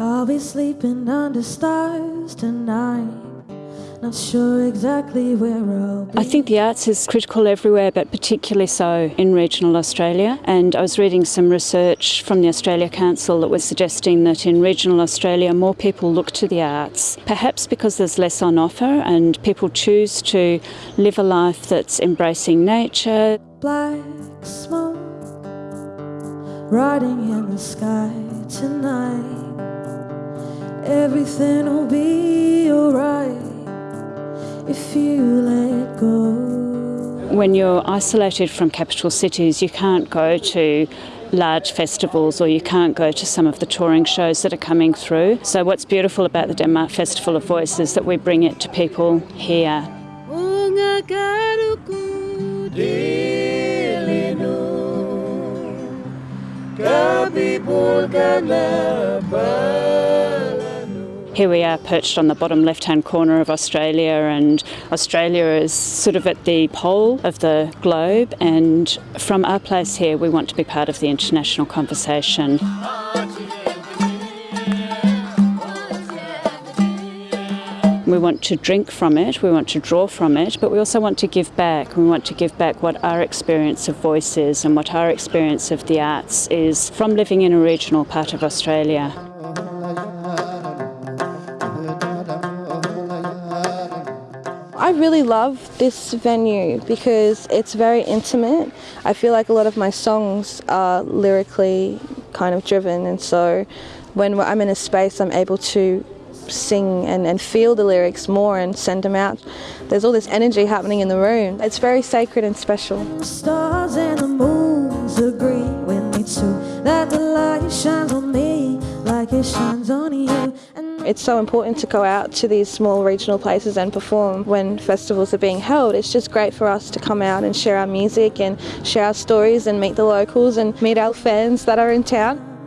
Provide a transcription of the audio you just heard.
I'll be sleeping under stars tonight. Not sure exactly where I'll be. I think the arts is critical everywhere, but particularly so in regional Australia. And I was reading some research from the Australia Council that was suggesting that in regional Australia, more people look to the arts, perhaps because there's less on offer and people choose to live a life that's embracing nature. Black smoke riding in the sky tonight. Everything will be alright if you let go. When you're isolated from capital cities, you can't go to large festivals or you can't go to some of the touring shows that are coming through. So, what's beautiful about the Denmark Festival of Voices is that we bring it to people here. Here we are perched on the bottom left hand corner of Australia, and Australia is sort of at the pole of the globe. And from our place here, we want to be part of the international conversation. We want to drink from it, we want to draw from it, but we also want to give back. We want to give back what our experience of voice is and what our experience of the arts is from living in a regional part of Australia. I really love this venue because it's very intimate. I feel like a lot of my songs are lyrically kind of driven, and so when I'm in a space, I'm able to sing and, and feel the lyrics more and send them out. There's all this energy happening in the room. It's very sacred and special. The stars and the moons agree with me too that the light shines on me like it shines on It's so important to go out to these small regional places and perform when festivals are being held. It's just great for us to come out and share our music and share our stories and meet the locals and meet our fans that are in town.